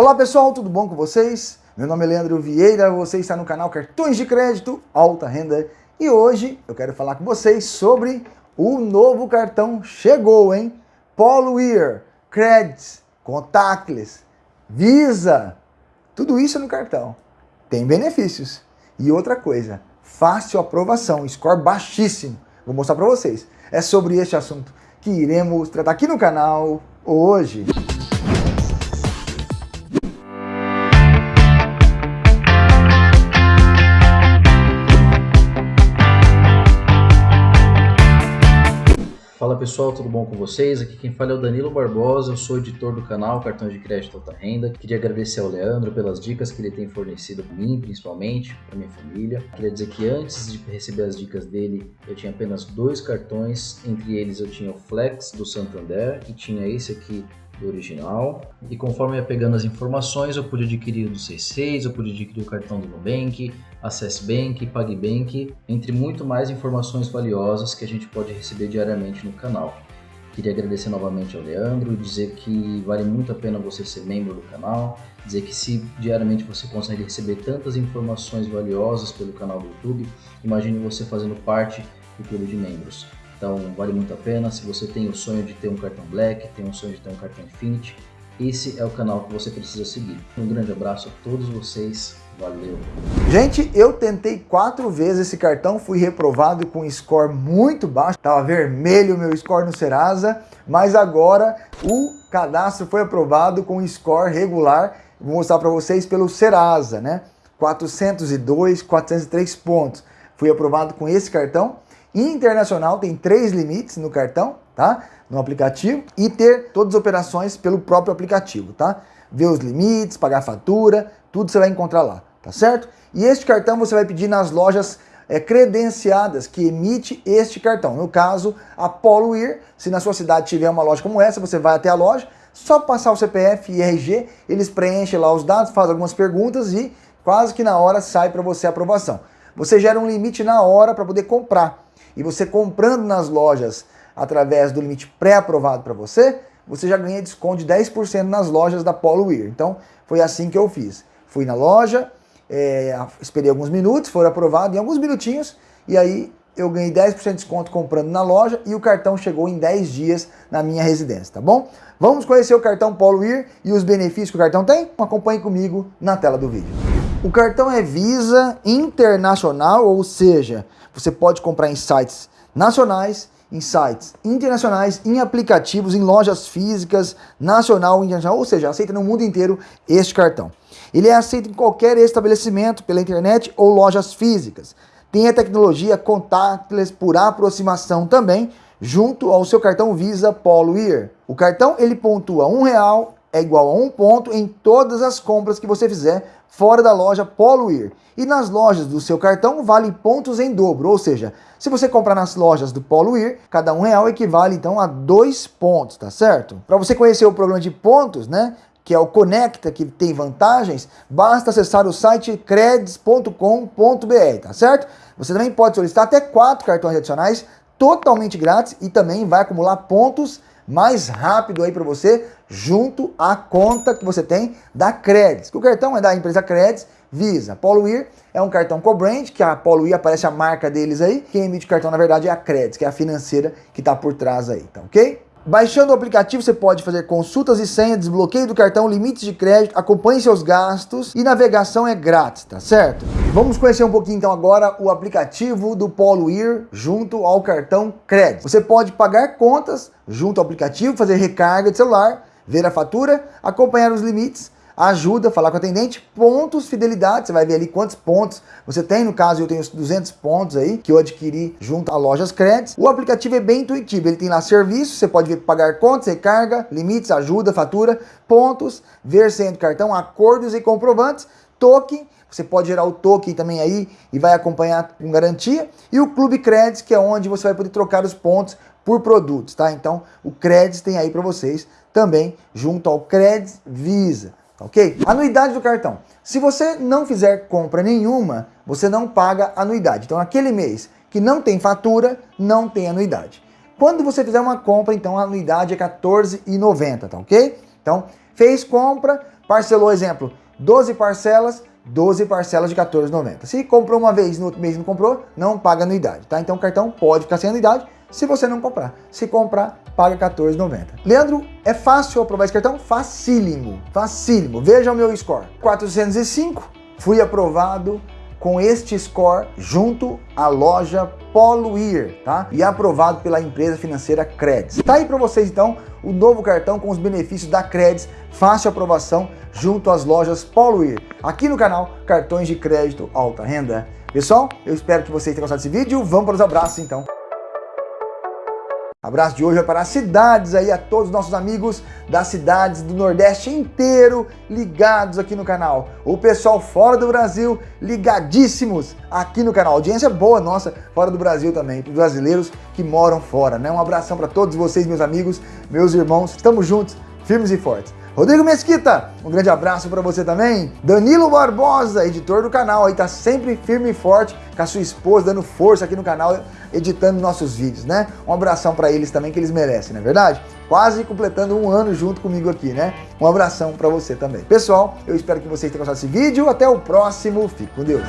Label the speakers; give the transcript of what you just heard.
Speaker 1: Olá pessoal, tudo bom com vocês? Meu nome é Leandro Vieira, você está no canal Cartões de Crédito Alta Renda e hoje eu quero falar com vocês sobre o novo cartão chegou, hein? Polo Year, Credits, Contactless, Visa, tudo isso no cartão. Tem benefícios. E outra coisa, fácil aprovação, score baixíssimo. Vou mostrar para vocês. É sobre este assunto que iremos tratar aqui no canal hoje.
Speaker 2: Pessoal, tudo bom com vocês? Aqui quem fala é o Danilo Barbosa, eu sou editor do canal Cartões de Crédito Alta Renda. Queria agradecer ao Leandro pelas dicas que ele tem fornecido para mim, principalmente, para minha família. Queria dizer que antes de receber as dicas dele, eu tinha apenas dois cartões, entre eles eu tinha o Flex do Santander e tinha esse aqui do original. E conforme ia pegando as informações, eu pude adquirir o do C6, eu pude adquirir o cartão do Nubank, Access Bank, PagBank, entre muito mais informações valiosas que a gente pode receber diariamente no canal. Queria agradecer novamente ao Leandro dizer que vale muito a pena você ser membro do canal, dizer que se diariamente você consegue receber tantas informações valiosas pelo canal do YouTube, imagine você fazendo parte do clube de membros. Então vale muito a pena. Se você tem o sonho de ter um cartão Black, tem o sonho de ter um cartão Infinity, esse é o canal que você precisa seguir. Um grande abraço a todos vocês. Valeu!
Speaker 1: Gente, eu tentei quatro vezes esse cartão, fui reprovado com score muito baixo, estava vermelho o meu score no Serasa, mas agora o cadastro foi aprovado com score regular, vou mostrar para vocês pelo Serasa, né? 402, 403 pontos. Fui aprovado com esse cartão internacional, tem três limites no cartão, tá? No aplicativo, e ter todas as operações pelo próprio aplicativo, tá? Ver os limites, pagar fatura, tudo você vai encontrar lá, tá certo? E este cartão você vai pedir nas lojas é, credenciadas que emite este cartão. No caso, a Poluir, se na sua cidade tiver uma loja como essa, você vai até a loja, só passar o CPF e RG, eles preenchem lá os dados, fazem algumas perguntas e quase que na hora sai para você a aprovação. Você gera um limite na hora para poder comprar. E você comprando nas lojas através do limite pré-aprovado para você, você já ganha desconto de 10% nas lojas da Polo Weir. Então, foi assim que eu fiz. Fui na loja, é, esperei alguns minutos, foi aprovado em alguns minutinhos, e aí eu ganhei 10% de desconto comprando na loja e o cartão chegou em 10 dias na minha residência, tá bom? Vamos conhecer o cartão Polo Weir e os benefícios que o cartão tem? Acompanhe comigo na tela do vídeo. O cartão é Visa Internacional, ou seja, você pode comprar em sites nacionais, em sites internacionais, em aplicativos, em lojas físicas, nacional, internacional, ou seja, aceita no mundo inteiro este cartão. Ele é aceito em qualquer estabelecimento pela internet ou lojas físicas. Tem a tecnologia contactless por aproximação também, junto ao seu cartão Visa Polo Year. O cartão ele pontua um real é igual a um ponto em todas as compras que você fizer fora da loja Poluir. E nas lojas do seu cartão vale pontos em dobro, ou seja, se você comprar nas lojas do Poluir, cada um real equivale então a dois pontos, tá certo? Para você conhecer o programa de pontos, né, que é o Conecta, que tem vantagens, basta acessar o site creds.com.br, tá certo? Você também pode solicitar até quatro cartões adicionais totalmente grátis e também vai acumular pontos mais rápido aí para você, junto à conta que você tem da Credits. O cartão é da empresa Credits, Visa. Poluir é um cartão co-brand, que a Poluir aparece a marca deles aí. Quem emite o cartão, na verdade, é a Credits, que é a financeira que está por trás aí, tá ok? Baixando o aplicativo, você pode fazer consultas e senha, desbloqueio do cartão, limites de crédito, acompanhe seus gastos e navegação é grátis, tá certo? Vamos conhecer um pouquinho então agora o aplicativo do Poluir junto ao cartão crédito. Você pode pagar contas junto ao aplicativo, fazer recarga de celular, ver a fatura, acompanhar os limites, ajuda, falar com o atendente, pontos, fidelidade, você vai ver ali quantos pontos você tem, no caso eu tenho 200 pontos aí, que eu adquiri junto a lojas Credits. O aplicativo é bem intuitivo, ele tem lá serviços, você pode ver pagar contas, recarga, limites, ajuda, fatura, pontos, ver senha do cartão, acordos e comprovantes, token, você pode gerar o token também aí e vai acompanhar com garantia. E o Clube Credits, que é onde você vai poder trocar os pontos por produtos, tá? Então, o Credits tem aí para vocês também junto ao Credits Visa ok? Anuidade do cartão. Se você não fizer compra nenhuma, você não paga anuidade. Então, aquele mês que não tem fatura, não tem anuidade. Quando você fizer uma compra, então a anuidade é R$14,90, tá ok? Então, fez compra, Parcelou, exemplo, 12 parcelas, 12 parcelas de 14,90. Se comprou uma vez no outro mês não comprou, não paga anuidade, tá? Então o cartão pode ficar sem anuidade se você não comprar. Se comprar, paga 14,90. Leandro, é fácil aprovar esse cartão? Facílimo, facílimo. Veja o meu score. 405, fui aprovado com este score junto à loja Poluir, tá? E aprovado pela empresa financeira Credits. Tá aí para vocês então o novo cartão com os benefícios da Credits, fácil aprovação junto às lojas Poluir. Aqui no canal Cartões de Crédito Alta Renda. Pessoal, eu espero que vocês tenham gostado desse vídeo. Vamos para os abraços então. Abraço de hoje vai para as cidades aí, a todos os nossos amigos das cidades do Nordeste inteiro ligados aqui no canal. O pessoal fora do Brasil ligadíssimos aqui no canal. Audiência boa nossa fora do Brasil também, para os brasileiros que moram fora, né? Um abração para todos vocês, meus amigos, meus irmãos. Estamos juntos, firmes e fortes. Rodrigo Mesquita, um grande abraço para você também. Danilo Barbosa, editor do canal, aí tá sempre firme e forte com a sua esposa, dando força aqui no canal, editando nossos vídeos, né? Um abração para eles também, que eles merecem, não é verdade? Quase completando um ano junto comigo aqui, né? Um abração para você também. Pessoal, eu espero que vocês tenham gostado desse vídeo. Até o próximo. Fique com Deus.